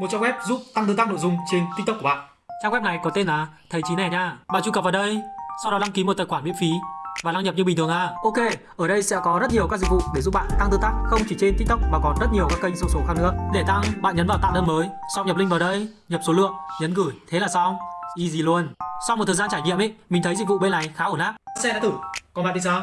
một trang web giúp tăng tương tác nội dung trên TikTok của bạn. Trang web này có tên là thầy Chí này nha. Bạn truy cập vào đây, sau đó đăng ký một tài khoản miễn phí và đăng nhập như bình thường à. Ok, ở đây sẽ có rất nhiều các dịch vụ để giúp bạn tăng tương tác không chỉ trên TikTok mà còn rất nhiều các kênh social khác nữa. Để tăng, bạn nhấn vào tạo đơn mới, xong nhập link vào đây, nhập số lượng, nhấn gửi, thế là xong. Easy luôn. Sau một thời gian trải nghiệm ấy, mình thấy dịch vụ bên này khá ổn áp. Xe đã thử, còn bạn thì sao?